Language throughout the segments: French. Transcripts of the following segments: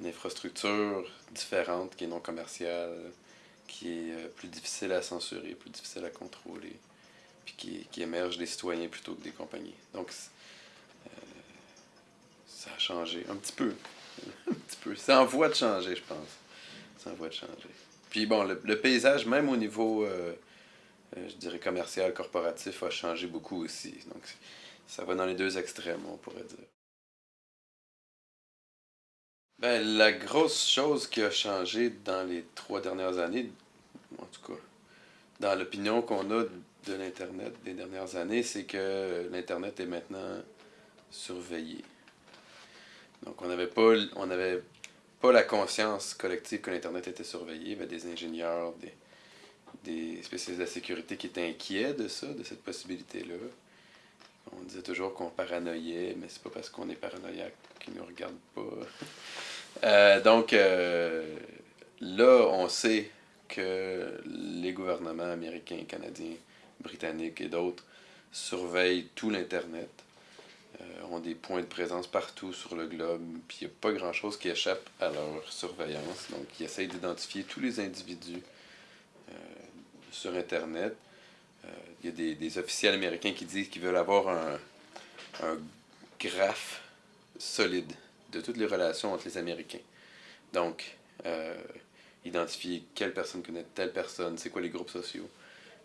une infrastructure différente qui est non commerciale, qui est euh, plus difficile à censurer, plus difficile à contrôler, puis qui, émerge des citoyens plutôt que des compagnies. Donc, euh, ça a changé un petit peu. un petit peu. C'est en voie de changer, je pense. C'est en voie de changer. Puis bon, le, paysage, même au niveau, euh, je dirais, commercial, corporatif, a changé beaucoup aussi. Donc, ça va dans les deux extrêmes, on pourrait dire. Ben, la grosse chose qui a changé dans les trois dernières années, en tout cas, dans l'opinion qu'on a de l'Internet des dernières années, c'est que l'Internet est maintenant surveillé. Donc, on n'avait pas, on pas la conscience collective que l'Internet était surveillé. Avait des ingénieurs, des, des spécialistes de la sécurité qui étaient inquiets de ça, de cette possibilité-là. On disait toujours qu'on paranoïait, mais c'est pas parce qu'on est paranoïaque qu'ils nous regardent pas. Euh, donc, euh, là, on sait que les gouvernements américains, canadiens, britanniques et d'autres surveillent tout l'Internet, euh, ont des points de présence partout sur le globe, puis il n'y a pas grand-chose qui échappe à leur surveillance. Donc, ils essayent d'identifier tous les individus sur Internet. Euh, Il y a des, des officiels américains qui disent qu'ils veulent avoir un, un graphe solide de toutes les relations entre les Américains. Donc, euh, identifier quelle personne connaît telle personne, c'est quoi les groupes sociaux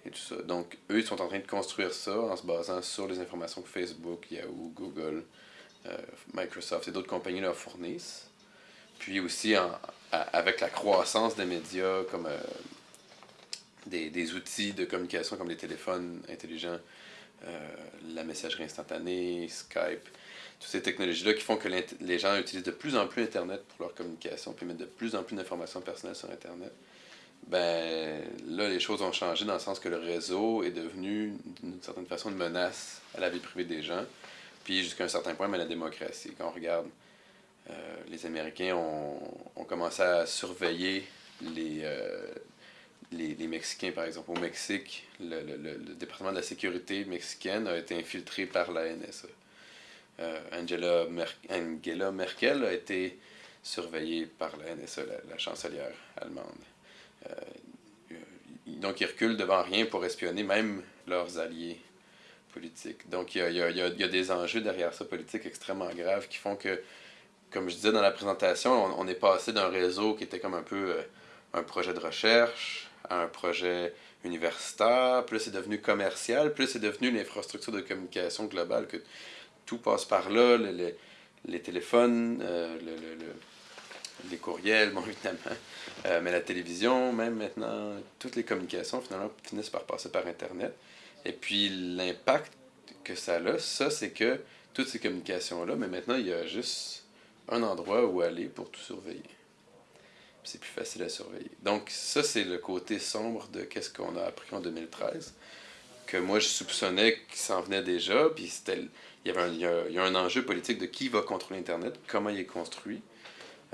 et tout ça. Donc, eux, ils sont en train de construire ça en se basant sur les informations que Facebook, Yahoo, Google, euh, Microsoft et d'autres compagnies leur fournissent. Puis aussi, avec la croissance des médias comme des, des outils de communication comme les téléphones intelligents, euh, la messagerie instantanée, Skype, toutes ces technologies-là qui font que les gens utilisent de plus en plus Internet pour leur communication, puis mettent de plus en plus d'informations personnelles sur Internet, ben là, les choses ont changé dans le sens que le réseau est devenu, d'une certaine façon, une menace à la vie privée des gens, puis jusqu'à un certain point, mais la démocratie. Quand on regarde, euh, les Américains ont, ont commencé à surveiller les, euh, les, les Mexicains, par exemple. Au Mexique, le, le- le- département de la sécurité mexicaine a été infiltré par la NSA. Euh, Angela, Mer- Angela Merkel a été surveillée par la NSA, la, la chancelière allemande. Euh, donc, ils reculent devant rien pour espionner même leurs alliés politiques. Donc, il y a, y a- y y a des enjeux derrière ça politiques extrêmement graves qui font que, comme je disais dans la présentation, on, on est passé d'un réseau qui était comme un peu euh, un projet de recherche à un projet universitaire, là, c'est devenu commercial, là, c'est devenu l'infrastructure de communication globale, que tout passe par là, le- le- les téléphones, euh, le- le- les courriels, bon, évidemment, euh, mais la télévision, même maintenant, toutes les communications, finalement, finissent par passer par Internet. Et puis, l'impact que ça a, ça, c'est que toutes ces communications-là, mais maintenant, il y a juste un endroit où aller pour tout surveiller. C'est plus facile à surveiller. Donc, ça, c'est le côté sombre de qu'est-ce qu'on a appris en 2013, que moi, je soupçonnais qu'il s'en venait déjà, puis Il y, avait il, y a, il y a un enjeu politique de qui va contrôler Internet, comment il est construit,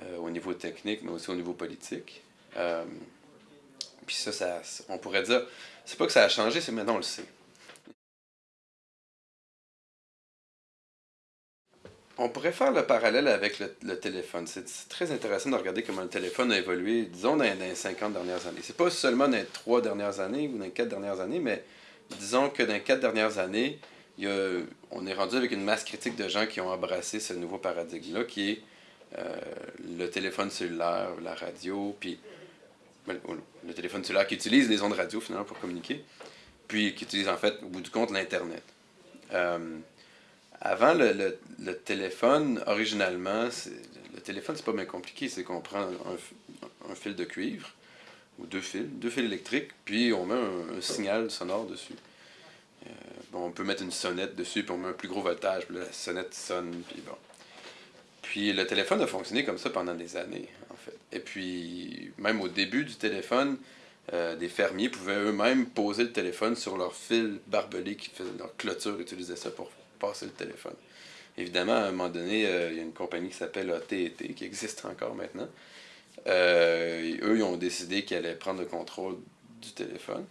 euh, au niveau technique, mais aussi au niveau politique. Euh, puis ça, ça, on pourrait dire, c'est pas que ça a changé, c'est maintenant on le sait. On pourrait faire le parallèle avec le, téléphone. C'est très intéressant de regarder comment le téléphone a évolué, disons, dans, les 50 dernières années. C'est pas seulement dans les 3 dernières années ou dans les 4 dernières années, mais disons que dans les 4 dernières années, on est rendu avec une masse critique de gens qui ont embrassé ce nouveau paradigme-là, qui est euh, le téléphone cellulaire, la radio, puis ben, le, le téléphone cellulaire qui utilise les ondes radio finalement pour communiquer, puis qui utilise en fait, au bout du compte, l'Internet. Euh, avant, le, téléphone, originalement, le téléphone, c'est pas bien compliqué. C'est qu'on prend un, fil de cuivre, ou deux fils, deux fils électriques, puis on met un, signal sonore dessus. Euh, bon, on peut mettre une sonnette dessus, puis on met un plus gros voltage, puis la sonnette sonne, puis bon. Puis le téléphone a fonctionné comme ça pendant des années, en fait. Et puis, même au début du téléphone, euh, des fermiers pouvaient eux-mêmes poser le téléphone sur leur fil barbelé qui faisait leur clôture, utilisaient ça pour passer le téléphone. Évidemment, à un moment donné, euh, il y a une compagnie qui s'appelle AT&T, qui existe encore maintenant. Euh, eux, ils ont décidé qu'ils allaient prendre le contrôle du téléphone.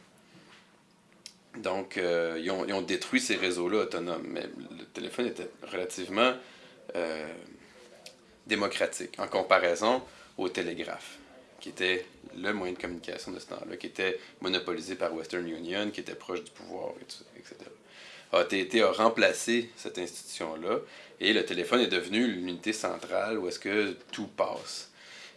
Donc, ils, ont, ils, ont, détruit ces réseaux-là autonomes. Mais le téléphone était relativement démocratique en comparaison au télégraphe, qui était le moyen de communication de ce temps-là, qui était monopolisé par Western Union, qui était proche du pouvoir, etc. AT&T a remplacé cette institution-là, et le téléphone est devenu l'unité centrale où est-ce que tout passe.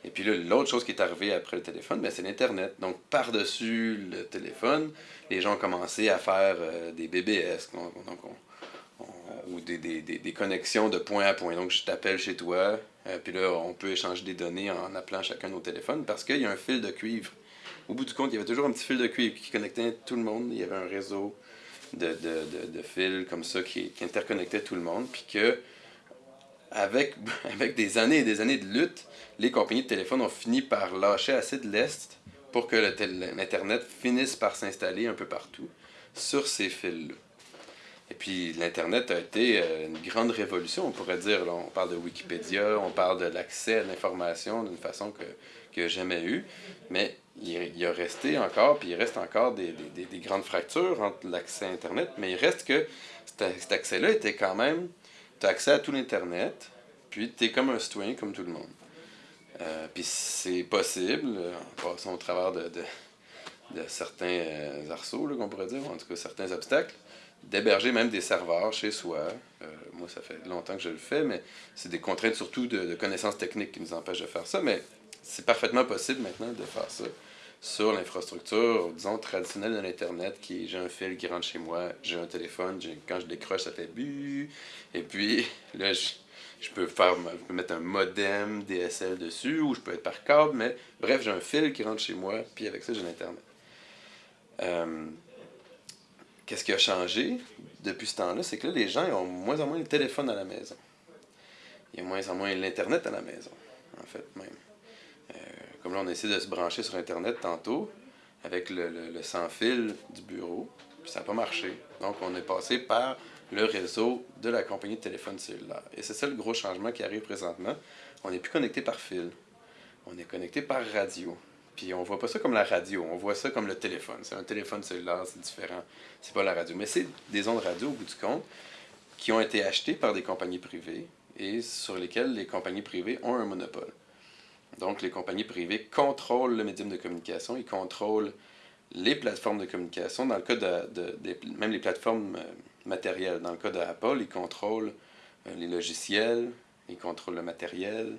Et puis là, l'autre chose qui est arrivée après le téléphone, ben, c'est l'Internet. Donc, par-dessus le téléphone, les gens ont commencé à faire euh, des BBS. Donc, ou des, des, des, connexions de point à point. Donc, je t'appelle chez toi, euh, puis là, on peut échanger des données en appelant chacun nos téléphones parce qu'il y a un fil de cuivre. Au bout du compte, il y avait toujours un petit fil de cuivre qui connectait tout le monde. Il y avait un réseau de, de, de, de fils comme ça qui, qui, interconnectait tout le monde. Puis que, avec, avec des années et des années de lutte, les compagnies de téléphone ont fini par lâcher assez de l'Est pour que l'Internet finisse par s'installer un peu partout sur ces fils-là. Et puis l'Internet a été euh, une grande révolution, on pourrait dire. on parle de Wikipédia, on parle de l'accès à l'information d'une façon que, que jamais eu. Mais il, a resté encore, puis il reste encore des, des, des grandes fractures entre l'accès à Internet, mais il reste que cet, accès-là était quand même, tu as accès à tout l'Internet, puis tu es comme un citoyen comme tout le monde. Euh, puis c'est possible, en passant au travers de, certains euh, arceaux, qu'on pourrait dire, en tout cas certains obstacles, d'héberger même des serveurs chez soi. Euh, moi, ça fait longtemps que je le fais, mais c'est des contraintes surtout de, connaissances techniques qui nous empêchent de faire ça. Mais c'est parfaitement possible maintenant de faire ça sur l'infrastructure, disons, traditionnelle de l'Internet, qui est j'ai un fil qui rentre chez moi, j'ai un téléphone, quand je décroche, ça fait bu, et puis là, je, peux faire, je peux mettre un modem DSL dessus, ou je peux être par câble, mais bref, j'ai un fil qui rentre chez moi, puis avec ça, j'ai l'Internet. Euh, Qu'est-ce qui a changé depuis ce temps-là? C'est que là, les gens ont moins en moins le téléphone à la maison. Il y a moins en moins l'Internet à la maison, en fait, même. Euh, comme là, on essaie de se brancher sur Internet tantôt, avec le, sans-fil du bureau, puis ça n'a pas marché. Donc, on est passé par le réseau de la compagnie de téléphone cellulaire. Et c'est ça le gros changement qui arrive présentement. On n'est plus connecté par fil. On est connecté par radio. Puis on voit pas ça comme la radio, on voit ça comme le téléphone. C'est un téléphone cellulaire, c'est différent. C'est pas la radio. Mais c'est des ondes radio, au bout du compte, qui ont été achetées par des compagnies privées et sur lesquelles les compagnies privées ont un monopole. Donc les compagnies privées contrôlent le médium de communication, ils contrôlent les plateformes de communication. Dans le cas de, même les plateformes euh, matérielles. Dans le cas d'Apple, ils contrôlent euh, les logiciels, ils contrôlent le matériel,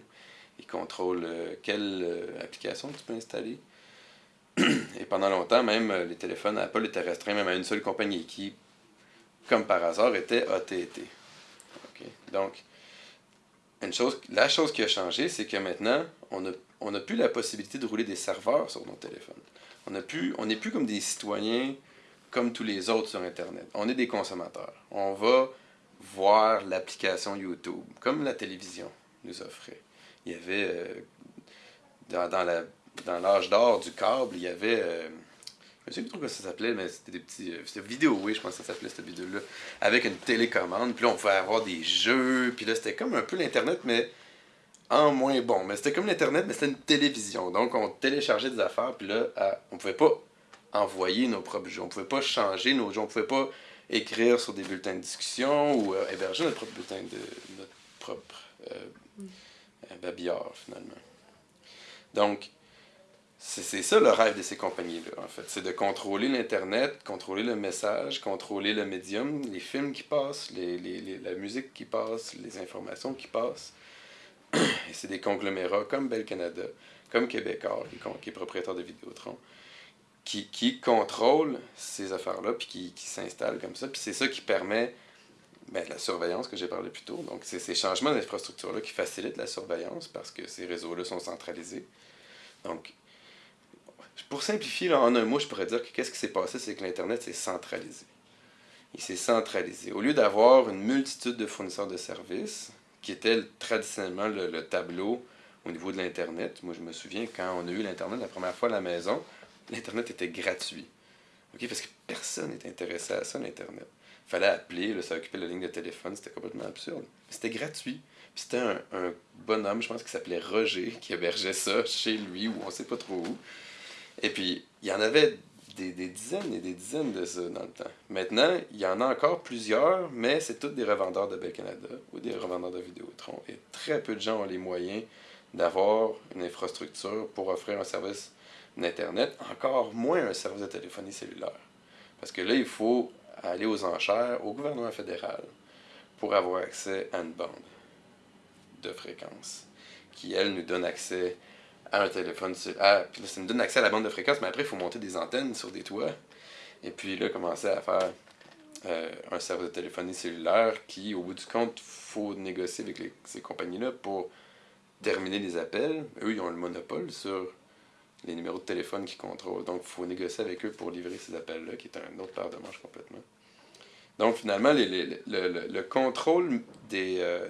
il contrôle euh, quelle application tu peux installer. Et pendant longtemps, même, les téléphones Apple étaient restreints même à une seule compagnie qui, comme par hasard, était AT&T. Donc, la chose qui a changé, c'est que maintenant, on n'a on plus la possibilité de rouler des serveurs sur nos téléphones. On n'est plus, on plus comme des citoyens comme tous les autres sur Internet. On est des consommateurs. On va voir l'application YouTube, comme la télévision nous offrait il y avait, euh, dans, dans l'âge d'or du câble, il y avait, euh, je ne sais plus trop comment ça s'appelait, mais c'était des petits, euh, c'était vidéo, oui, je pense que ça s'appelait cette vidéo-là, avec une télécommande, puis là, on pouvait avoir des jeux, puis là, c'était comme un peu l'Internet, mais en moins bon. Mais c'était comme l'Internet, mais c'était une télévision. Donc, on téléchargeait des affaires, puis là, on pouvait pas envoyer nos propres jeux. On pouvait pas changer nos jeux. On pouvait pas écrire sur des bulletins de discussion ou héberger notre propre bulletin de notre propre babillard, finalement. Donc, c'est ça le rêve de ces compagnies-là, en fait. C'est de contrôler l'Internet, contrôler le message, contrôler le médium, les films qui passent, les, les, la musique qui passe, les informations qui passent. Et c'est des conglomérats comme Bell Canada, comme Québécois, qui, qui est propriétaire de Vidéotron, qui, qui contrôlent ces affaires-là, puis qui, qui s'installent comme ça. Puis c'est ça qui permet ben, la surveillance que j'ai parlé plus tôt. Donc, c'est ces changements d'infrastructure-là qui facilitent la surveillance parce que ces réseaux-là sont centralisés. Donc, pour simplifier, en un mot, je pourrais dire que qu'est-ce qui s'est passé, c'est que l'Internet s'est centralisé. Il s'est centralisé. Au lieu d'avoir une multitude de fournisseurs de services qui était traditionnellement le, le tableau au niveau de l'Internet. Moi, je me souviens, quand on a eu l'Internet la première fois à la maison, l'Internet était gratuit. Parce que personne n'était intéressé à ça, l'Internet. Il fallait appeler, ça occupait la ligne de téléphone, c'était complètement absurde. C'était gratuit. C'était un, un bonhomme, je pense, qui s'appelait Roger, qui hébergeait ça chez lui, ou on sait pas trop où. Et puis, il y en avait des, dizaines et des dizaines de ça dans le temps. Maintenant, il y en a encore plusieurs, mais c'est tous des revendeurs de Bell Canada ou des revendeurs de Vidéotron. Et très peu de gens ont les moyens d'avoir une infrastructure pour offrir un service d'Internet, encore moins un service de téléphonie cellulaire. Parce que là, il faut aller aux enchères au gouvernement fédéral pour avoir accès à une bande de fréquence qui, elle, nous donne accès un téléphone. À, puis là, ça nous donne accès à la bande de fréquence, mais après, il faut monter des antennes sur des toits. Et puis là, commencer à faire euh, un service de téléphonie cellulaire qui, au bout du compte, faut négocier avec ces compagnies-là pour terminer les appels. Eux, ils ont le monopole sur les numéros de téléphone qu'ils contrôlent. Donc, il faut négocier avec eux pour livrer ces appels-là, qui est un autre paire de manches complètement. Donc, finalement, les, le, le, le, contrôle des, euh,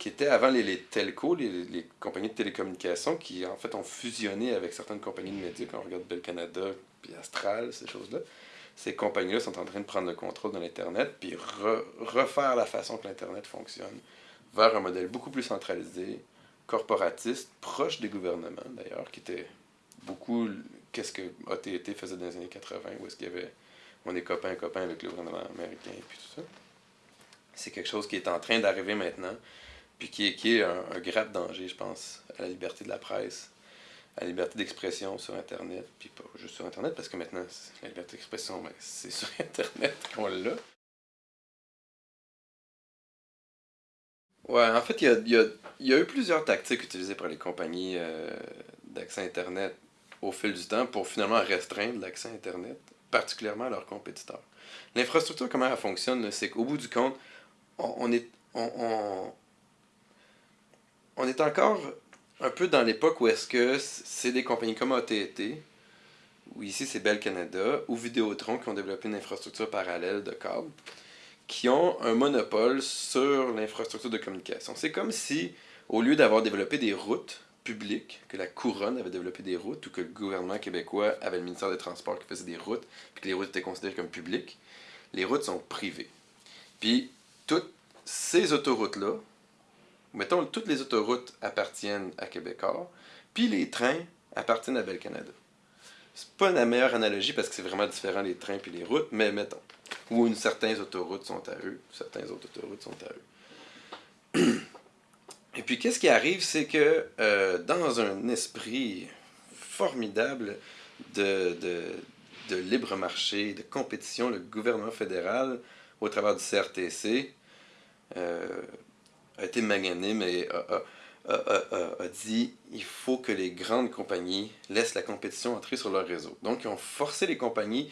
qui était avant les, les telcos, les, les, compagnies de télécommunications, qui en fait ont fusionné avec certaines compagnies de médias, quand on regarde Bell Canada, puis Astral, ces choses-là. Ces compagnies-là sont en train de prendre le contrôle de l'Internet, puis re, refaire la façon que l'Internet fonctionne vers un modèle beaucoup plus centralisé, corporatiste, proche des gouvernements d'ailleurs, qui était beaucoup qu'est-ce que AT&T faisait dans les années 80, où est-ce qu'il y avait on est copain copain avec le gouvernement américain et puis tout ça. C'est quelque chose qui est en train d'arriver maintenant, puis qui est, qui est un, grave danger, je pense, à la liberté de la presse, à la liberté d'expression sur Internet, puis pas juste sur Internet, parce que maintenant, la liberté d'expression, c'est sur Internet qu'on l'a. Ouais, en fait, il y a, y, a, y a, eu plusieurs tactiques utilisées par les compagnies euh, d'accès Internet au fil du temps pour finalement restreindre l'accès Internet, particulièrement à leurs compétiteurs. L'infrastructure, comment elle fonctionne, c'est qu'au bout du compte, on, est, on, est encore un peu dans l'époque où est-ce que c'est des compagnies comme AT&T, ou ici c'est Bell Canada, ou Vidéotron qui ont développé une infrastructure parallèle de câbles, qui ont un monopole sur l'infrastructure de communication. C'est comme si, au lieu d'avoir développé des routes publiques, que la couronne avait développé des routes, ou que le gouvernement québécois avait le ministère des Transports qui faisait des routes, puis que les routes étaient considérées comme publiques, les routes sont privées. Puis, toutes ces autoroutes-là, mettons, toutes les autoroutes appartiennent à Québécois, puis les trains appartiennent à Bell Canada. C'est pas la meilleure analogie parce que c'est vraiment différent les trains puis les routes, mais mettons une, certaines autoroutes sont à eux, certaines autres autoroutes sont à eux. Et puis, qu'est-ce qui arrive, c'est que euh, dans un esprit formidable de, de, de, libre marché, de compétition, le gouvernement fédéral, au travers du CRTC, a été magnanime et a, a, a, a, dit il faut que les grandes compagnies laissent la compétition entrer sur leur réseau. Donc, ils ont forcé les compagnies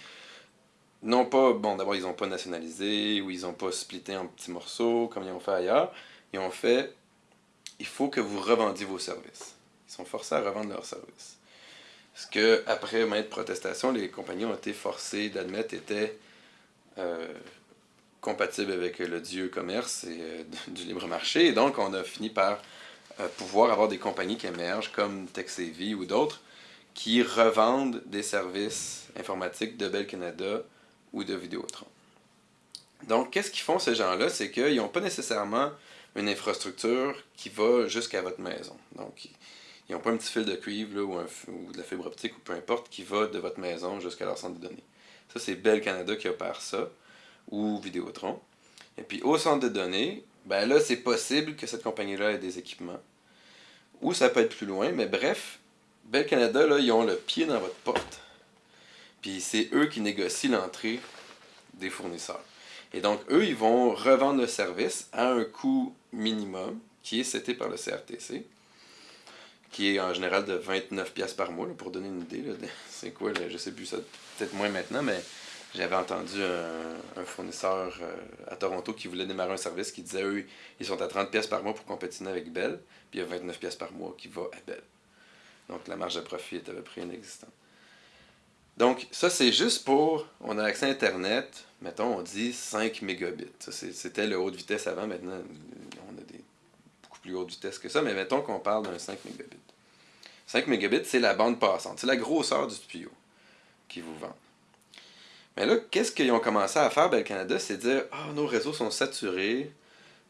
non pas, bon, d'abord, ils n'ont pas nationalisé ou ils n'ont pas splitté en petits morceaux comme ils ont fait ailleurs. Ils ont fait, il faut que vous revendiez vos services. Ils sont forcés à revendre leurs services. Ce que, après maintes protestations, les compagnies ont été forcées d'admettre était euh, compatible avec le dieu commerce et euh, du libre marché. Et donc, on a fini par euh, pouvoir avoir des compagnies qui émergent comme TechSavvy ou d'autres qui revendent des services informatiques de Bell Canada ou de Vidéotron. Donc, qu'est-ce qu'ils font ces gens-là? C'est qu'ils n'ont pas nécessairement une infrastructure qui va jusqu'à votre maison. Donc, ils n'ont pas un petit fil de cuivre ou, ou, de la fibre optique ou peu importe qui va de votre maison jusqu'à leur centre de données. Ça, c'est Bell Canada qui opère ça, ou Vidéotron. Et puis, au centre de données, ben là, c'est possible que cette compagnie-là ait des équipements. Ou ça peut être plus loin, mais bref, Bell Canada, là, ils ont le pied dans votre porte. Puis c'est eux qui négocient l'entrée des fournisseurs. Et donc, eux, ils vont revendre le service à un coût minimum qui est seté par le CRTC, qui est en général de 29 pièces par mois, pour donner une idée. C'est quoi, là, je sais plus, ça peut-être moins maintenant, mais j'avais entendu un, fournisseur euh, à Toronto qui voulait démarrer un service qui disait, eux, ils sont à 30 pièces par mois pour compétiner avec Bell, puis il y a 29 pièces par mois qui va à Bell. Donc, la marge de profit est à peu près inexistante. Donc, ça, c'est juste pour, on a accès à Internet, mettons, on dit 5 mégabits. C'était le haute vitesse avant, maintenant, on a beaucoup plus haute vitesse que ça, mais mettons qu'on parle d'un 5 mégabits. 5 mégabits, c'est la bande passante, c'est la grosseur du tuyau qu'ils vous vendent. Mais là, qu'est-ce qu'ils ont commencé à faire, Bel Canada, c'est dire Ah, nos réseaux sont saturés,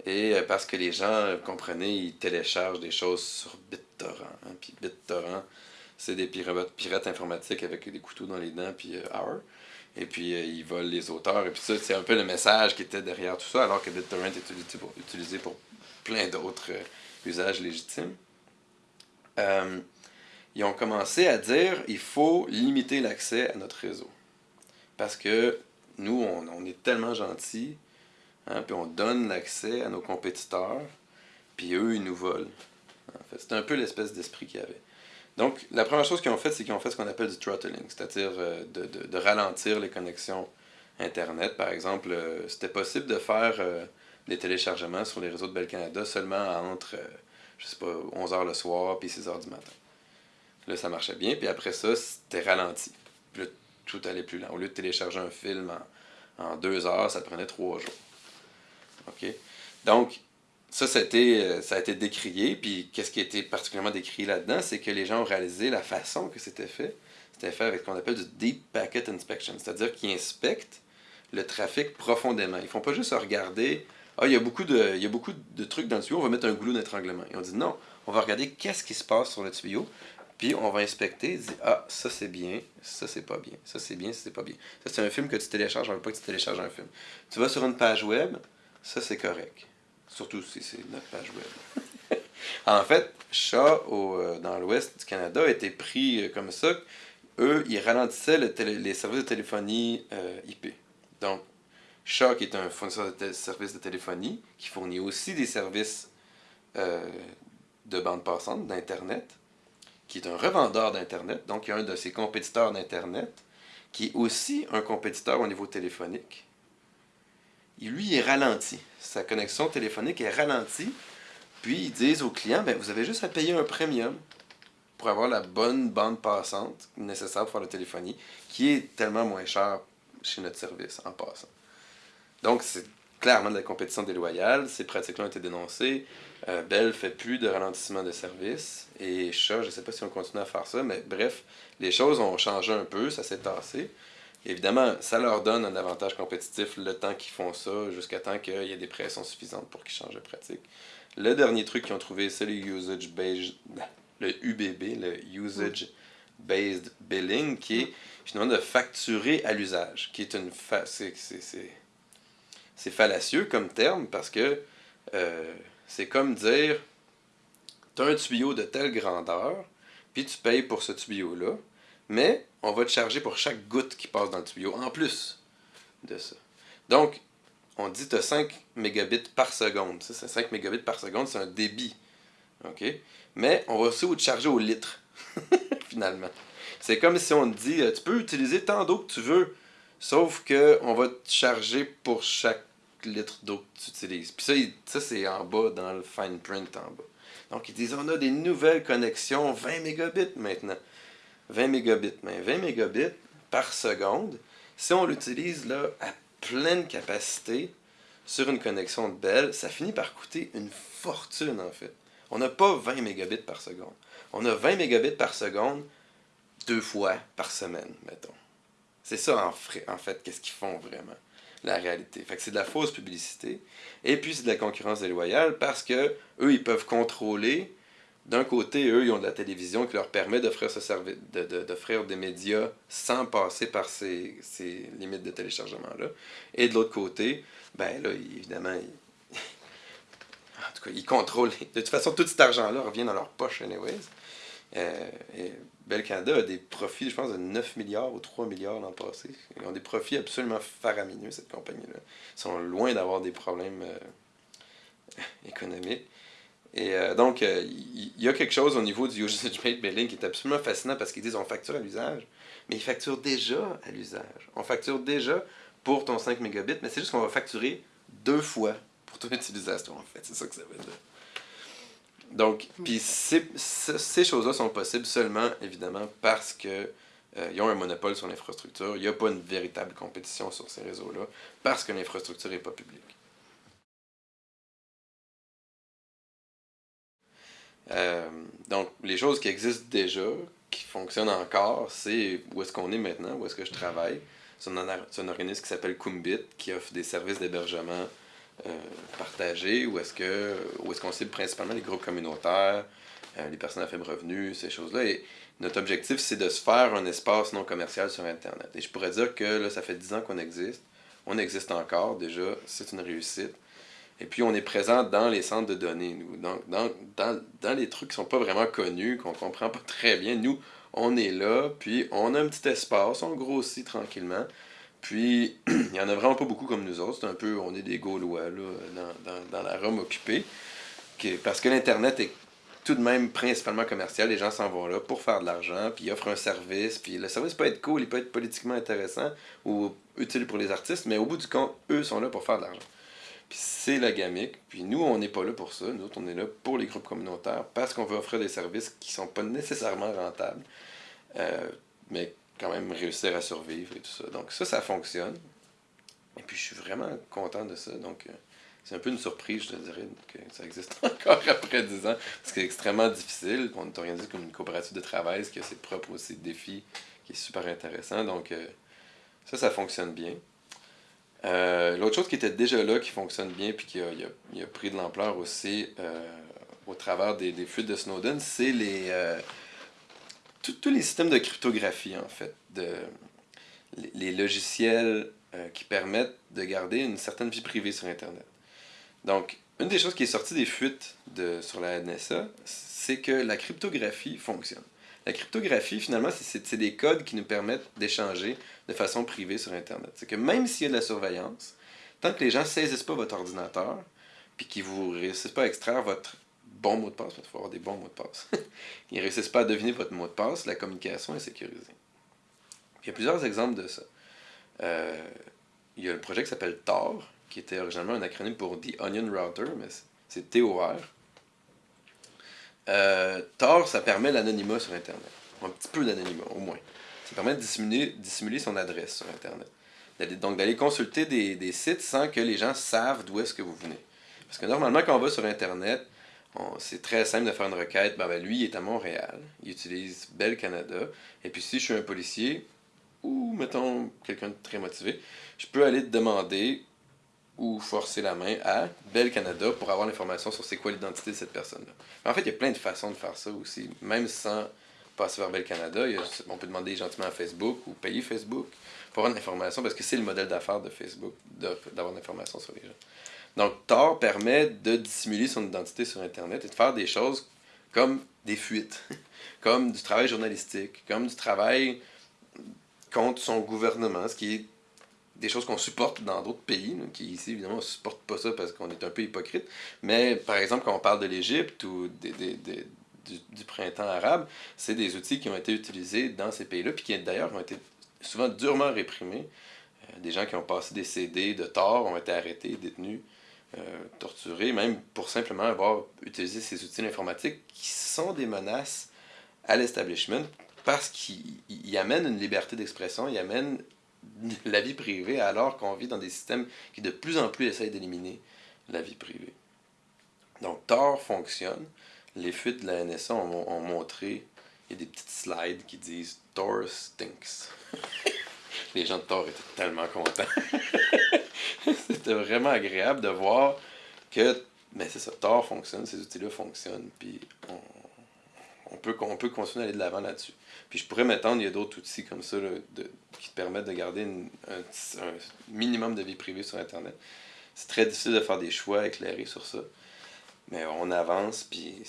et euh, parce que les gens, euh, comprenez, ils téléchargent des choses sur BitTorrent. Hein, puis BitTorrent, c'est des pirates, informatiques avec des couteaux dans les dents, puis euh, Hour. Et puis ils volent les auteurs. Et puis ça, c'est un peu le message qui était derrière tout ça, alors que BitTorrent est utilisé pour, utilisé pour plein d'autres usages légitimes. ils ont commencé à dire il faut limiter l'accès à notre réseau. Parce que nous, on, on est tellement gentils Hein, puis on donne l'accès à nos compétiteurs, puis eux, ils nous volent. En c'est un peu l'espèce d'esprit qu'il y avait. Donc, la première chose qu'ils ont fait, c'est qu'ils ont fait ce qu'on appelle du throttling, c'est-à-dire euh, de, de, ralentir les connexions Internet. Par exemple, euh, c'était possible de faire euh, des téléchargements sur les réseaux de Bell Canada seulement entre, je sais pas, 11h le soir puis 6h du matin. Là, ça marchait bien, puis après ça, c'était ralenti. Puis là, tout allait plus lent. Au lieu de télécharger un film en, deux heures, ça prenait trois jours. OK? Donc, ça, ça a, été, euh, décrié. Puis, qu'est-ce qui a été particulièrement décrié là-dedans, c'est que les gens ont réalisé la façon que c'était fait. C'était fait avec ce qu'on appelle du Deep Packet Inspection, c'est-à-dire qu'ils inspectent le trafic profondément. Ils ne font pas juste regarder Ah, il y, a beaucoup de, il y a beaucoup de trucs dans le tuyau, on va mettre un goulot d'étranglement. Ils ont dit non, on va regarder qu'est-ce qui se passe sur le tuyau, puis on va inspecter, dire Ah, ça c'est bien, ça c'est pas bien, ça c'est bien, ça c'est pas bien. Ça c'est un film que tu télécharges, on veut pas que tu télécharges un film. Tu vas sur une page web, ça, c'est correct. Surtout si c'est notre page web. en fait, Shaw, au, euh, dans l'ouest du Canada, a été pris euh, comme ça. Eux, ils ralentissaient les services de téléphonie euh, IP. Donc, Shaw, qui est un fournisseur de services de téléphonie, qui fournit aussi des services de bande passante, d'Internet, qui est un revendeur d'Internet, donc il y a un de ses compétiteurs d'Internet, qui est aussi un compétiteur au niveau téléphonique, lui est ralenti. Sa connexion téléphonique est ralentie. Puis ils disent aux clients, ben, vous avez juste à payer un premium pour avoir la bonne bande passante nécessaire pour faire la téléphonie, qui est tellement moins cher chez notre service en passant. Donc c'est clairement de la compétition déloyale. Ces pratiques-là ont été dénoncées. Euh, Bell fait plus de ralentissement de service. Et Chat, je ne sais pas si on continue à faire ça, mais bref, les choses ont changé un peu, ça s'est tassé. Évidemment, ça leur donne un avantage compétitif le temps qu'ils font ça, jusqu'à temps qu'il y ait des pressions suffisantes pour qu'ils changent de pratique. Le dernier truc qu'ils ont trouvé, c'est le Usage Based, le UBB, le Usage Based Billing, qui est finalement de facturer à l'usage, qui est une c'est fallacieux comme terme parce que euh, c'est comme dire tu as un tuyau de telle grandeur, puis tu payes pour ce tuyau-là, mais on va te charger pour chaque goutte qui passe dans le tuyau, en plus de ça. Donc, on dit tu as 5 mégabits par seconde. Ça, 5 mégabits par seconde, c'est un débit. OK? Mais on va aussi te charger au litre, finalement. C'est comme si on te dit, euh, tu peux utiliser tant d'eau que tu veux, sauf qu'on va te charger pour chaque litre d'eau que tu utilises. Puis ça, ça c'est en bas, dans le fine print en bas. Donc, ils disent, on a des nouvelles connexions, 20 mégabits maintenant. 20 mégabits. Mais 20 mégabits par seconde, si on l'utilise là à pleine capacité sur une connexion de Bell, ça finit par coûter une fortune en fait. On n'a pas 20 mégabits par seconde. On a 20 mégabits par seconde deux fois par semaine, mettons. C'est ça en fait, qu'est-ce qu'ils font vraiment, la réalité. Fait c'est de la fausse publicité. Et puis c'est de la concurrence déloyale parce que eux, ils peuvent contrôler d'un côté, eux, ils ont de la télévision qui leur permet d'offrir ce service, d'offrir des médias sans passer par ces, limites de téléchargement-là. Et de l'autre côté, ben là, évidemment, ils, en tout cas, ils contrôlent. De toute façon, tout cet argent-là revient dans leur poche, anyways. Euh, Bell Canada a des profits, je pense, de 9 milliards ou 3 milliards l'an passé. Ils ont des profits absolument faramineux, cette compagnie-là. Ils sont loin d'avoir des problèmes euh, économiques. Et euh, donc, il euh, y, a quelque chose au niveau du usage-based billing qui est absolument fascinant parce qu'ils disent on facture à l'usage, mais ils facturent déjà à l'usage. On facture déjà pour ton 5 mégabits, mais c'est juste qu'on va facturer deux fois pour ton utilisation, en fait. C'est ça que ça veut dire. Donc, puis ces, ces choses-là sont possibles seulement, évidemment, parce que euh, ils ont un monopole sur l'infrastructure. Il n'y a pas une véritable compétition sur ces réseaux-là, parce que l'infrastructure n'est pas publique. Euh, donc, les choses qui existent déjà, qui fonctionnent encore, c'est où est-ce qu'on est maintenant, où est-ce que je travaille. C'est un, organisme qui s'appelle Kumbit, qui offre des services d'hébergement euh, partagés, où est-ce que est-ce qu'on cible principalement les groupes communautaires, euh, les personnes à faible revenu, ces choses-là? Et notre objectif, c'est de se faire un espace non commercial sur Internet. Et je pourrais dire que là, ça fait 10 ans qu'on existe. On existe encore déjà, c'est une réussite. Et puis, on est présent dans les centres de données, nous. Donc, dans, dans, dans les trucs qui sont pas vraiment connus, qu'on comprend pas très bien, nous, on est là, puis on a un petit espace, on grossit tranquillement. Puis, il y en a vraiment pas beaucoup comme nous autres. C'est un peu, on est des Gaulois, là, dans, dans, la Rome occupée. parce que l'Internet est tout de même principalement commercial. Les gens s'en vont là pour faire de l'argent, puis ils offrent un service. Puis le service peut être cool, il peut être politiquement intéressant ou utile pour les artistes, mais au bout du compte, eux sont là pour faire de l'argent. Puis c'est la gamique. Puis nous, on n'est pas là pour ça. Nous autres, on est là pour les groupes communautaires parce qu'on veut offrir des services qui sont pas nécessairement rentables, euh, mais quand même réussir à survivre et tout ça. Donc ça, ça fonctionne. Et puis je suis vraiment content de ça. Donc euh, c'est un peu une surprise, je te dirais, que ça existe encore après 10 ans. Parce que c'est extrêmement difficile. On est organisé comme une coopérative de travail, ce qui a ses propres aussi défis, qui est super intéressant. Donc euh, ça, ça fonctionne bien. Euh, l'autre chose qui était déjà là, qui fonctionne bien, puis qui a, pris de l'ampleur aussi au travers des, fuites de Snowden, c'est les tous les systèmes de cryptographie, en fait, de, les, logiciels qui permettent de garder une certaine vie privée sur Internet. Donc, une des choses qui est sortie des fuites de, sur la NSA, c'est que la cryptographie fonctionne. La cryptographie, finalement, c'est des codes qui nous permettent d'échanger de façon privée sur Internet. C'est que même s'il y a de la surveillance, tant que les gens ne saisissent pas votre ordinateur, puis qu'ils ne réussissent pas à extraire votre bon mot de passe, il faut avoir des bons mots de passe, ils ne réussissent pas à deviner votre mot de passe, la communication est sécurisée. il y a plusieurs exemples de ça. Euh, il y a le projet qui s'appelle TOR, qui était originalement un acronyme pour The Onion Router, mais c'est TOR. Euh, Tor, ça permet l'anonymat sur Internet. Un petit peu d'anonymat, au moins. Ça permet de dissimuler son adresse sur Internet. Donc, d'aller consulter des, sites sans que les gens savent d'où est-ce que vous venez. Parce que normalement, quand on va sur Internet, c'est très simple de faire une requête. Ben, ben, lui, il est à Montréal. Il utilise Bell Canada. Et puis, si je suis un policier, ou, mettons, quelqu'un de très motivé, je peux aller te demander ou forcer la main à Bell Canada pour avoir l'information sur c'est quoi l'identité de cette personne-là. En fait, il y a plein de façons de faire ça aussi, même sans passer vers Bell Canada. on peut demander gentiment à Facebook ou payer Facebook pour avoir l'information parce que c'est le modèle d'affaires de Facebook d'avoir l'information sur les gens. Donc, Tor permet de dissimuler son identité sur Internet et de faire des choses comme des fuites, comme du travail journalistique, comme du travail contre son gouvernement, ce qui est des choses qu'on supporte dans d'autres pays, qui ici, évidemment, ne supportent pas ça parce qu'on est un peu hypocrite. Mais, par exemple, quand on parle de l'Égypte ou des, du, printemps arabe, c'est des outils qui ont été utilisés dans ces pays-là, puis qui, d'ailleurs, ont été souvent durement réprimés. Euh, des gens qui ont passé des CD de tort ont été arrêtés, détenus, euh, torturés, même pour simplement avoir utilisé ces outils informatiques qui sont des menaces à l'establishment parce qu'ils amènent une liberté d'expression, ils amènent la vie privée alors qu'on vit dans des systèmes qui de plus en plus essayent d'éliminer la vie privée. Donc Tor fonctionne. Les fuites de la NSA ont, montré, il y a des petites slides qui disent Tor stinks. Les gens de Tor étaient tellement contents. C'était vraiment agréable de voir que, mais c'est ça, Tor fonctionne, ces outils-là fonctionnent, puis on, peut, on peut continuer à aller de l'avant là-dessus. Puis je pourrais m'attendre, il y a d'autres outils comme ça qui te permettent de garder un, minimum de vie privée sur Internet. C'est très difficile de faire des choix éclairés sur ça. Mais on avance, puis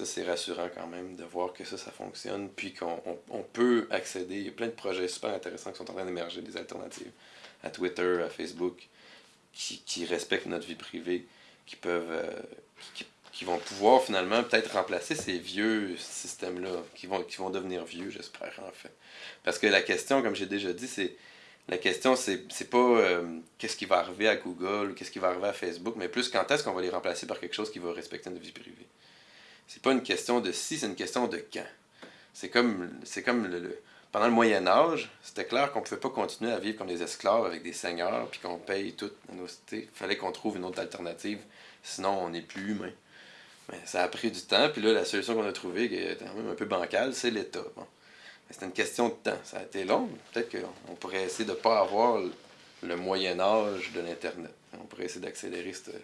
ça, c'est rassurant quand même de voir que ça, ça fonctionne, puis qu'on on, peut accéder. Il y a plein de projets super intéressants qui sont en train d'émerger, des alternatives à Twitter, à Facebook, qui, respectent notre vie privée, qui peuvent, euh, qui, qui vont pouvoir finalement peut-être remplacer ces vieux systèmes-là, qui vont, qui vont devenir vieux, j'espère, en fait. Parce que la question, comme j'ai déjà dit, c'est la question, c'est, c'est pas euh, qu'est-ce qui va arriver à Google, qu'est-ce qui va arriver à Facebook, mais plus quand est-ce qu'on va les remplacer par quelque chose qui va respecter notre vie privée? C'est pas une question de si, c'est une question de quand. C'est comme, c'est comme le, pendant le Moyen Âge, c'était clair qu'on pouvait pas continuer à vivre comme des esclaves avec des seigneurs, puis qu'on paye toutes nos cités. Il fallait qu'on trouve une autre alternative, sinon on n'est plus humain. Mais ça a pris du temps, puis là, la solution qu'on a trouvée, qui est quand même un peu bancale, c'est l'État. C'était une question de temps. Ça a été long. Peut-être qu'on pourrait essayer de ne pas avoir le Moyen Âge de l'Internet. On pourrait essayer d'accélérer cette,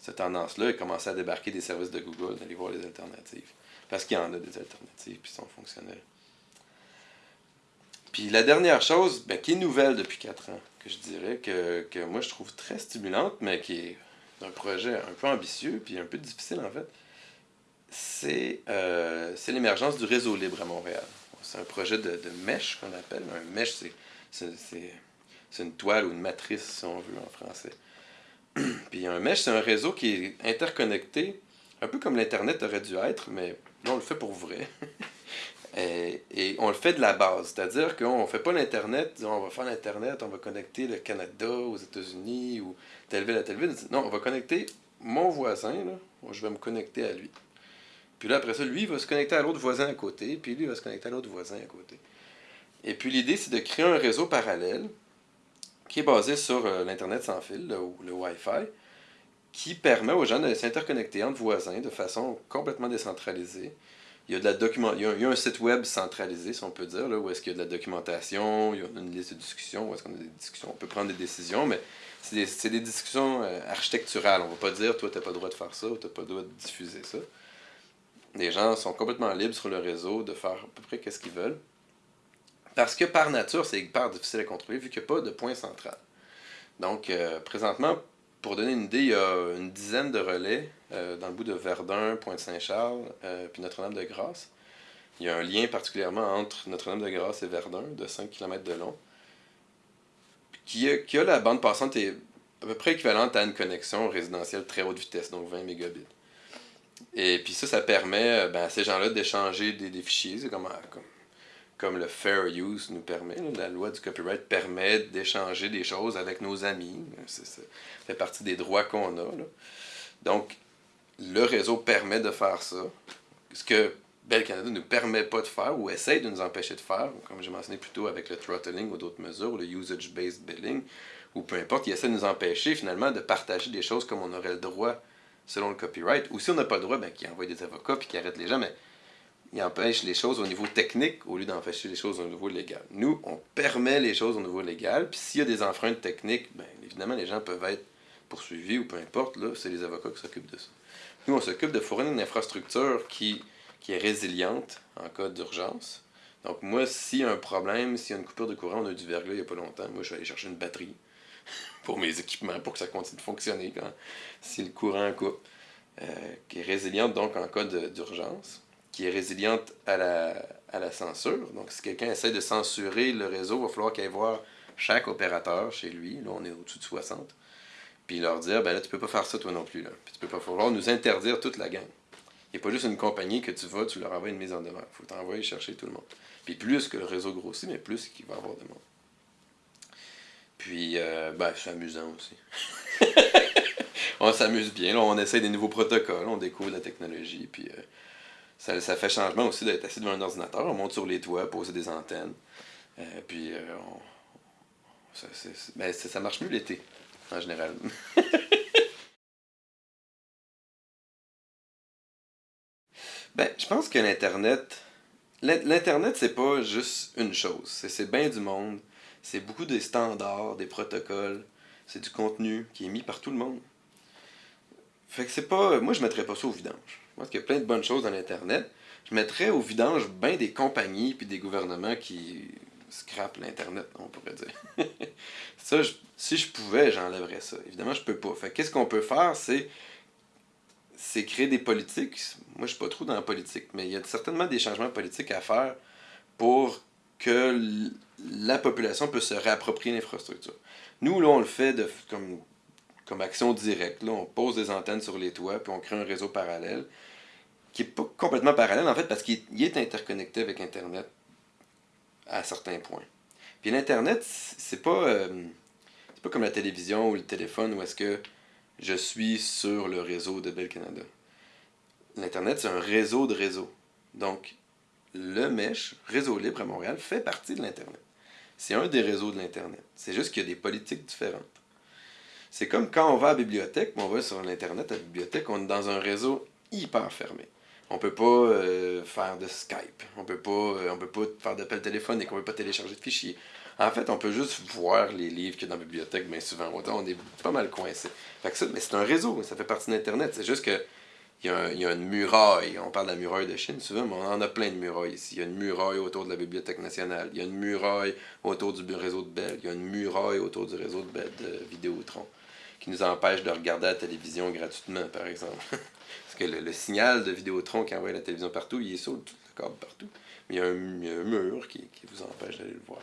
cette tendance-là et commencer à débarquer des services de Google, d'aller voir les alternatives. Parce qu'il y en a des alternatives, puis sont fonctionnelles. Puis la dernière chose, ben, qui est nouvelle depuis 4 ans, que je dirais, que, que moi je trouve très stimulante, mais qui est un projet un peu ambitieux, puis un peu difficile en fait, c'est euh, l'émergence du réseau libre à Montréal. C'est un projet de, de mesh qu'on appelle. Un mesh, c'est une toile ou une matrice, si on veut, en français. Puis un mesh, c'est un réseau qui est interconnecté, un peu comme l'Internet aurait dû être, mais là, on le fait pour vrai. et, on le fait de la base, c'est-à-dire qu'on ne fait pas l'Internet, on va faire l'Internet, on va connecter le Canada aux États-Unis ou telle ville à telle ville. Non, on va connecter mon voisin, là, je vais me connecter à lui. Puis là, après ça, lui va se connecter à l'autre voisin à côté, puis lui va se connecter à l'autre voisin à côté. Et puis l'idée, c'est de créer un réseau parallèle qui est basé sur euh, l'Internet sans fil, le, le Wi-Fi, qui permet aux gens de s'interconnecter entre voisins de façon complètement décentralisée. Il y a, de la document... il y a, un site web centralisé, si on peut dire, là, où est-ce qu'il y a de la documentation, il y a une liste de discussions, où est-ce qu'on a des discussions. On peut prendre des décisions, mais c'est des, discussions euh, architecturales. On ne va pas dire, toi, tu n'as pas le droit de faire ça, ou tu n'as pas le droit de diffuser ça. Les gens sont complètement libres sur le réseau de faire à peu près ce qu'ils veulent. Parce que par nature, c'est hyper difficile à contrôler vu qu'il n'y a pas de point central. Donc, euh, présentement, pour donner une idée, il y a une dizaine de relais euh, dans le bout de Verdun, Pointe-Saint-Charles, euh, puis Notre-Dame-de-Grâce. Il y a un lien particulièrement entre Notre-Dame-de-Grâce et Verdun, de 5 km de long, qui a, la bande passante est à peu près équivalente à une connexion résidentielle très haute vitesse, donc 20 mégabits. Et puis ça, ça permet ben, à ces gens-là d'échanger des, des, fichiers, comme, comme, comme, le fair use nous permet. La loi du copyright permet d'échanger des choses avec nos amis. ça fait partie des droits qu'on a. Là. Donc, le réseau permet de faire ça. Ce que Bell Canada ne nous permet pas de faire ou essaye de nous empêcher de faire, comme j'ai mentionné plus tôt avec le throttling ou d'autres mesures, le usage-based billing, ou peu importe, il essaie de nous empêcher finalement de partager des choses comme on aurait le droit selon le copyright. Ou si on n'a pas le droit, ben, qui envoie des avocats puis qui arrête les gens, mais il empêche les choses au niveau technique au lieu d'empêcher les choses au niveau légal. Nous, on permet les choses au niveau légal, puis s'il y a des enfreintes techniques, ben, évidemment, les gens peuvent être poursuivis ou peu importe, là, c'est les avocats qui s'occupent de ça. Nous, on s'occupe de fournir une infrastructure qui, qui est résiliente en cas d'urgence. Donc moi, s'il y a un problème, s'il y a une coupure de courant, on a du verglas il n'y a pas longtemps, moi je vais aller chercher une batterie pour mes équipements, pour que ça continue de fonctionner quand, si le courant coupe. Euh, qui est résiliente donc en cas d'urgence, qui est résiliente à la, à la censure. Donc si quelqu'un essaie de censurer le réseau, il va falloir qu'il aille voir chaque opérateur chez lui, là on est au-dessus de 60, puis leur dire, ben là tu peux pas faire ça toi non plus, là. Tu peux pas falloir nous interdire toute la gang. Il n'y a pas juste une compagnie que tu vas, tu leur envoies une mise en demeure. Il faut t'envoyer chercher tout le monde. Puis plus que le réseau grossit, mais plus qu'il va y avoir de monde. Puis, euh, ben, c'est amusant aussi. on s'amuse bien, là, on essaie des nouveaux protocoles, on découvre la technologie, puis euh, ça, ça, fait changement aussi d'être assis devant un ordinateur, on monte sur les toits, poser des antennes, euh, puis euh, on, ça, ben, ça marche mieux l'été, en général. ben, je pense que l'Internet, l'Internet, c'est pas juste une chose, c'est bien du monde, c'est beaucoup des standards, des protocoles, c'est du contenu qui est mis par tout le monde. Fait que c'est pas. Moi, je mettrais pas ça au vidange. Je pense qu'il y a plein de bonnes choses dans l'Internet. Je mettrais au vidange bien des compagnies puis des gouvernements qui scrapent l'Internet, on pourrait dire. ça, je, si je pouvais, j'enlèverais ça. Évidemment, je peux pas. Fait qu'est-ce qu'on peut faire, c'est créer des politiques. Moi, je suis pas trop dans la politique, mais il y a certainement des changements politiques à faire pour que la population peut se réapproprier l'infrastructure. Nous, là, on le fait de, comme, comme action directe. Là, on pose des antennes sur les toits, puis on crée un réseau parallèle, qui n'est pas complètement parallèle, en fait, parce qu'il est interconnecté avec Internet à certains points. Puis l'Internet, c'est pas, euh, pas comme la télévision ou le téléphone où est-ce que je suis sur le réseau de Bell Canada. L'Internet, c'est un réseau de réseaux. Donc, le MESH, Réseau Libre à Montréal, fait partie de l'Internet. C'est un des réseaux de l'Internet. C'est juste qu'il y a des politiques différentes. C'est comme quand on va à la bibliothèque, on va sur l'Internet à la bibliothèque, on est dans un réseau hyper fermé. On peut pas euh, faire de Skype, on peut pas, euh, on peut pas faire d'appel téléphonique, on peut pas télécharger de fichiers. En fait, on peut juste voir les livres qu'il y a dans la bibliothèque, bien souvent. On est pas mal coincé. Fait que ça, mais c'est un réseau, ça fait partie d'Internet. C'est juste que il y a une muraille. On parle de la muraille de Chine souvent, mais on en a plein de murailles ici. Il y a une muraille autour de la Bibliothèque nationale. Il y a une muraille autour du réseau de Bell. Il y a une muraille autour du réseau de, Bell, de Vidéotron qui nous empêche de regarder la télévision gratuitement, par exemple. Que le, signal de Vidéotron qui envoie la télévision partout, il est sur le câble partout. Mais il y a un, mur qui, vous empêche d'aller le voir.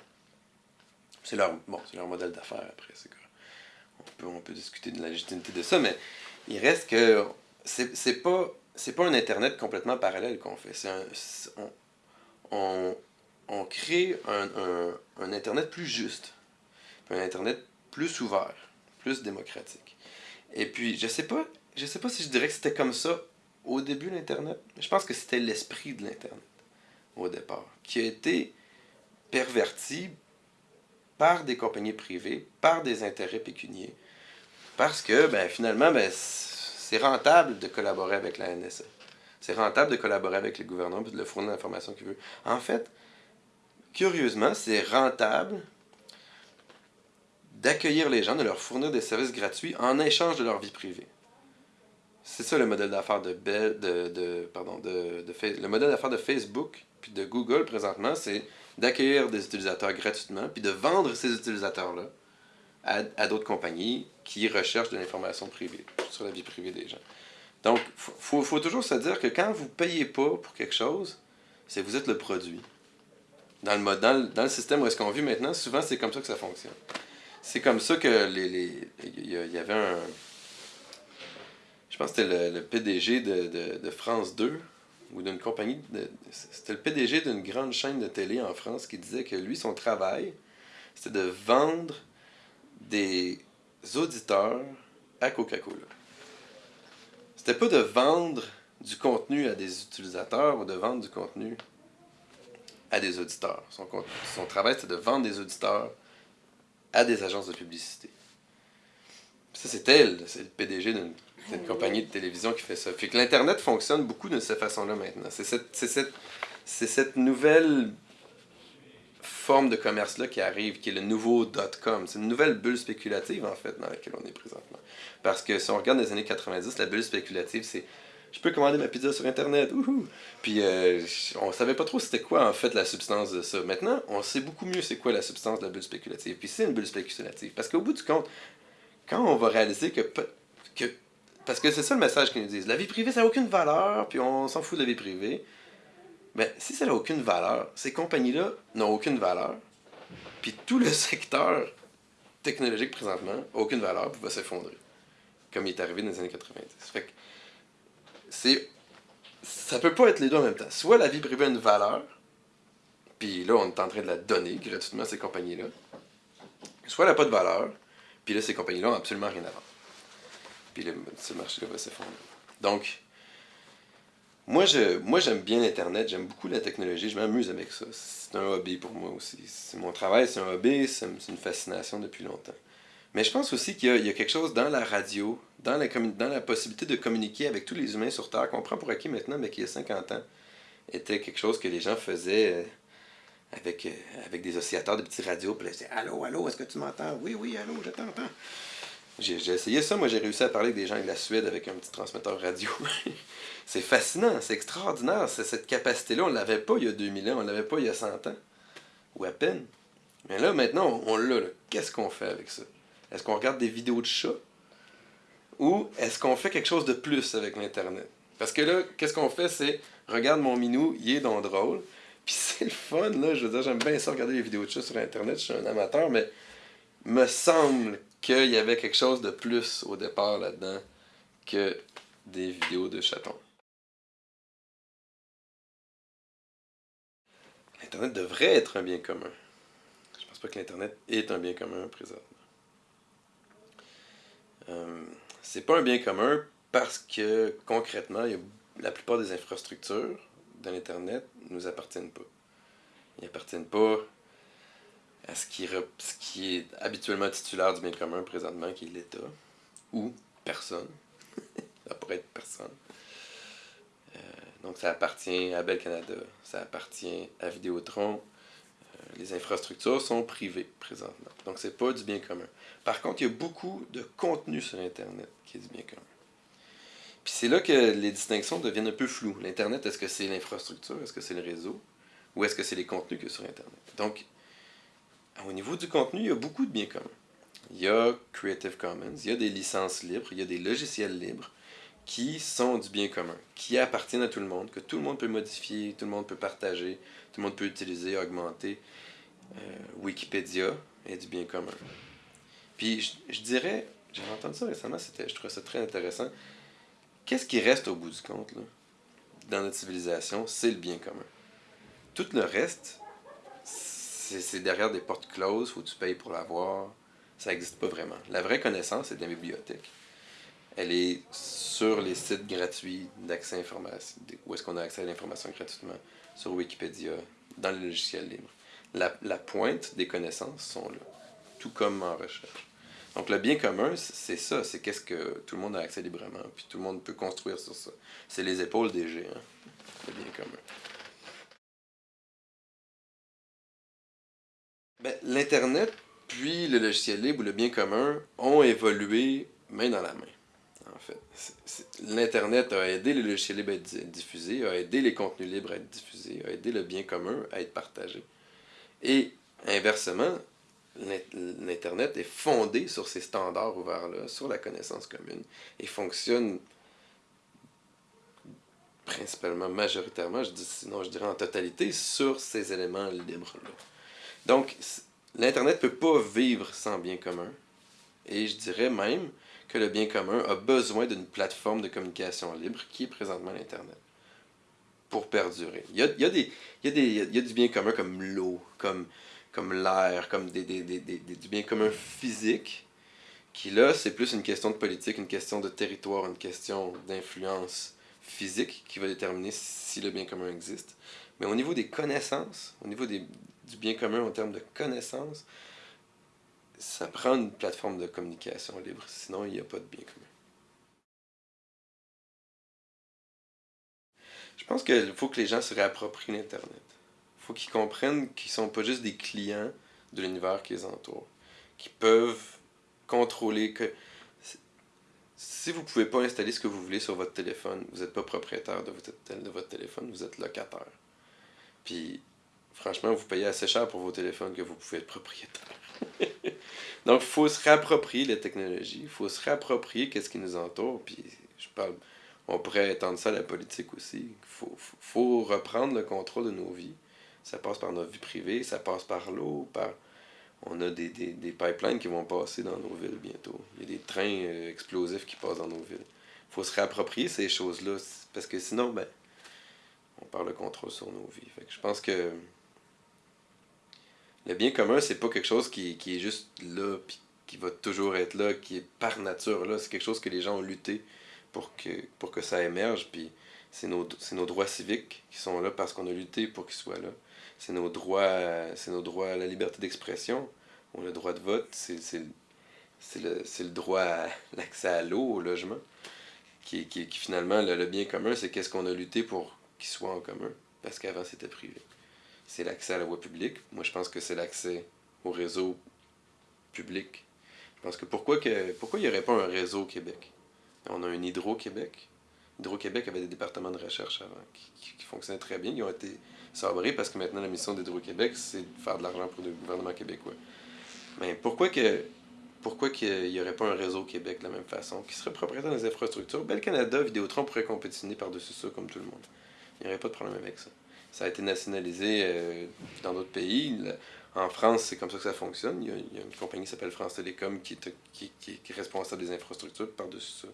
C'est leur, bon, leur modèle d'affaires après. On peut, discuter de la légitimité de ça, mais il reste que c'est pas pas un internet complètement parallèle qu'on fait on, crée un, un, un internet plus juste un internet plus ouvert plus démocratique et puis je sais pas je sais pas si je dirais que c'était comme ça au début l'internet je pense que c'était l'esprit de l'internet au départ qui a été perverti par des compagnies privées par des intérêts pécuniaires parce que ben, finalement, ben, c'est rentable de collaborer avec la NSA. C'est rentable de collaborer avec les gouvernements et de leur fournir l'information qu'ils veulent. En fait, curieusement, c'est rentable d'accueillir les gens, de leur fournir des services gratuits en échange de leur vie privée. C'est ça le modèle d'affaires de, de, pardon, de, de le modèle d'affaires de Facebook puis de Google présentement, c'est d'accueillir des utilisateurs gratuitement puis de vendre ces utilisateurs-là à, d'autres compagnies qui recherchent de l'information privée sur la vie privée des gens. Donc, il faut, faut, toujours se dire que quand vous ne payez pas pour quelque chose, c'est vous êtes le produit. Dans le, mode, dans le, dans le système où est-ce qu'on vit maintenant, souvent c'est comme ça que ça fonctionne. C'est comme ça que les, il y avait un... Je pense que c'était le, PDG de, de, France 2, ou d'une compagnie... C'était le PDG d'une grande chaîne de télé en France qui disait que lui, son travail, c'était de vendre des auditeurs à Coca-Cola. C'était pas de vendre du contenu à des utilisateurs ou de vendre du contenu à des auditeurs. Son, son travail, c'était de vendre des auditeurs à des agences de publicité. Ça, c'est le PDG d'une d'une compagnie de télévision qui fait ça. Fait que l'Internet fonctionne beaucoup de cette façon-là maintenant. C'est cette, c'est cette, c'est cette nouvelle forme de commerce-là qui arrive, qui est le nouveau dot-com. C'est une nouvelle bulle spéculative, en fait, dans laquelle on est présentement. Parce que si on regarde les années 90, la bulle spéculative, c'est je peux commander ma pizza sur Internet, wouhou! Puis euh, on savait pas trop c'était quoi, en fait, la substance de ça. Maintenant, on sait beaucoup mieux c'est quoi la substance de la bulle spéculative. Puis c'est une bulle spéculative. Parce qu'au bout du compte, quand on va réaliser que... que parce que c'est ça le message qu'ils nous disent. La vie privée, ça n'a aucune valeur, puis on s'en fout de la vie privée. Mais si ça n'a aucune valeur, ces compagnies-là n'ont aucune valeur, puis tout le secteur technologique présentement n'a aucune valeur, puis va s'effondrer. Comme il est arrivé dans les années 90. Fait que c'est. Ça peut pas être les deux en même temps. Soit la vie privée a une valeur, puis là, on est en train de la donner gratuitement à ces compagnies-là. Soit elle n'a pas de valeur, puis là, ces compagnies-là n'ont absolument rien à vendre. Puis ce marché-là va s'effondrer. Donc, moi, j'aime bien Internet, j'aime beaucoup la technologie, je m'amuse avec ça. C'est un hobby pour moi aussi. C'est mon travail, c'est un hobby, c'est une fascination depuis longtemps. Mais je pense aussi qu'il y, a- quelque chose dans la radio, dans la, possibilité de communiquer avec tous les humains sur Terre, qu'on prend pour acquis maintenant, mais qui, il y a 50 ans, était quelque chose que les gens faisaient euh, avec, euh, avec des oscillateurs, des petits radios. Puis là, ils disaient Allô, allô, est-ce que tu m'entends Oui, oui, allô, je t'entends. J'ai essayé ça, moi j'ai réussi à parler avec des gens de la Suède avec un petit transmetteur radio. c'est fascinant, c'est extraordinaire, cette capacité-là, on ne l'avait pas il y a 2000 ans, on ne l'avait pas il y a 100 ans, ou à peine. Mais là, maintenant, on, l'a. Qu'est-ce qu'on fait avec ça? Est-ce qu'on regarde des vidéos de chats? Ou est-ce qu'on fait quelque chose de plus avec l'Internet? Parce que là, qu'est-ce qu'on fait? C'est, regarde mon minou, il est donc drôle. Puis c'est le fun, là. Je veux dire, j'aime bien ça regarder les vidéos de chats sur Internet. Je suis un amateur, mais me semble qu'il y avait quelque chose de plus au départ là-dedans que des vidéos de chatons. L'Internet devrait être un bien commun. Je pense pas que l'Internet est un bien commun présentement. Euh, c'est pas un bien commun parce que concrètement, la plupart des infrastructures de l'Internet ne nous appartiennent pas. Ils n'appartiennent pas à ce qui, rep- ce qui est habituellement titulaire du bien commun présentement, qui est l'État, ou personne. Ça pourrait être personne. Euh, donc ça appartient à Bell Canada, ça appartient à Vidéotron. Euh, les infrastructures sont privées présentement. Donc c'est pas du bien commun. Par contre, il y a beaucoup de contenu sur Internet qui est du bien commun. Puis c'est là que les distinctions deviennent un peu floues. L'Internet, est-ce que c'est l'infrastructure, est-ce que c'est le réseau, ou est-ce que c'est les contenus que sur Internet? Donc, au niveau du contenu, il y a beaucoup de biens communs. Il y a Creative Commons, il y a des licences libres, il y a des logiciels libres qui sont du bien commun, qui appartiennent à tout le monde, que tout le monde peut modifier, tout le monde peut partager, tout le monde peut utiliser, augmenter. Euh, Wikipédia est du bien commun. Puis je, je dirais, j'ai entendu ça récemment, je trouvais ça très intéressant. Qu'est-ce qui reste au bout du compte, là, dans notre civilisation, c'est le bien commun. Tout le reste, c'est derrière des portes closes, faut que tu payes pour l'avoir. Ça n'existe pas vraiment. La vraie connaissance, c'est de la bibliothèque. Elle est sur les sites gratuits d'accès à l'information, où est-ce qu'on a accès à l'information gratuitement, sur Wikipédia, dans le logiciel libre. La, la pointe des connaissances sont là, tout comme en recherche. Donc le bien commun, c'est ça, c'est qu'est-ce que tout le monde a accès librement, puis tout le monde peut construire sur ça. C'est les épaules des géants, le bien commun. Ben, L'Internet, puis le logiciel libre ou le bien commun ont évolué main dans la main. En fait, l'Internet a aidé le logiciel libre à être diffusé, a aidé les contenus libres à être diffusés, a aidé le bien commun à être partagé. Et inversement, l'Internet est fondé sur ces standards ouverts-là, sur la connaissance commune, et fonctionne principalement, majoritairement, je dis, sinon je dirais en totalité, sur ces éléments libres-là. Donc, l'Internet ne peut pas vivre sans bien commun. Et je dirais même que le bien commun a besoin d'une plateforme de communication libre qui est présentement l'Internet pour perdurer. Il y a, il y a, des, il y a, des, il y a du bien commun comme l'eau, comme, comme l'air, comme des, des, du bien commun physique, qui là, c'est plus une question de politique, une question de territoire, une question d'influence physique qui va déterminer si le bien commun existe. Mais au niveau des connaissances, au niveau des, du bien commun en termes de connaissances, ça prend une plateforme de communication libre, sinon il n'y a pas de bien commun. Je pense qu'il faut que les gens se réapproprient l'Internet. Il faut qu'ils comprennent qu'ils ne sont pas juste des clients de l'univers qui les entoure, qui peuvent contrôler que si vous ne pouvez pas installer ce que vous voulez sur votre téléphone, vous n'êtes pas propriétaire de votre, de votre téléphone, vous êtes locataire. Puis franchement, vous payez assez cher pour vos téléphones que vous pouvez être propriétaire. Donc, il faut se réapproprier les technologies, il faut se réapproprier qu'est-ce qui nous entoure, puis je parle, on pourrait étendre ça à la politique aussi. Il faut, faut, reprendre le contrôle de nos vies. Ça passe par notre vie privée, ça passe par l'eau. On a des, des, des, pipelines qui vont passer dans nos villes bientôt. Il y a des trains euh, explosifs qui passent dans nos villes. Il faut se réapproprier ces choses-là, parce que sinon, ben, on perd le contrôle sur nos vies. Fait que je pense que le bien commun, c'est pas quelque chose qui, qui, est juste là, puis qui va toujours être là, qui est par nature là. C'est quelque chose que les gens ont lutté pour que, pour que ça émerge, puis c'est nos, nos droits civiques qui sont là parce qu'on a lutté pour qu'ils soient là. C'est nos droits c'est nos droits à la liberté d'expression, on a le droit de vote, c'est le, le droit à l'accès à l'eau, au logement, qui, qui, finalement, le, le bien commun, c'est qu'est-ce qu'on a lutté pour qu'il soit en commun, parce qu'avant c'était privé c'est l'accès à la voie publique. Moi, je pense que c'est l'accès au réseau public. Je pense que pourquoi, que, pourquoi il n'y aurait pas un réseau au Québec? On a un Hydro-Québec. Hydro-Québec avait des départements de recherche avant qui, fonctionnaient très bien. Ils ont été sabrés parce que maintenant la mission d'Hydro-Québec, c'est de faire de l'argent pour le gouvernement québécois. Mais pourquoi que pourquoi n'y aurait pas un réseau au Québec de la même façon, qui serait propriétaire des infrastructures? Bel Canada, Vidéotron pourrait compétitionner par-dessus ça comme tout le monde. Il n'y aurait pas de problème avec ça ça a été nationalisé euh, dans d'autres pays. En France, c'est comme ça que ça fonctionne. Il y a, une compagnie qui s'appelle France Télécom qui est, qui, qui, qui responsable des infrastructures. Par-dessus ça,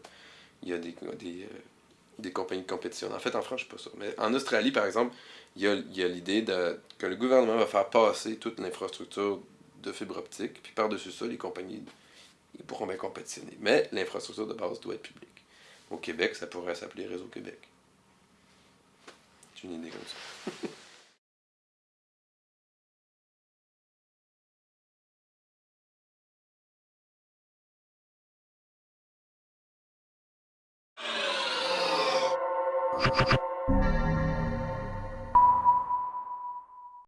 il y a des, des, euh, compagnies de compétition. En fait, en France, je ne sais pas ça. Mais en Australie, par exemple, il y a, l'idée que le gouvernement va faire passer toute l'infrastructure de fibre optique. Puis par-dessus ça, les compagnies pourront bien compétitionner. Mais l'infrastructure de base doit être publique. Au Québec, ça pourrait s'appeler Réseau Québec une idée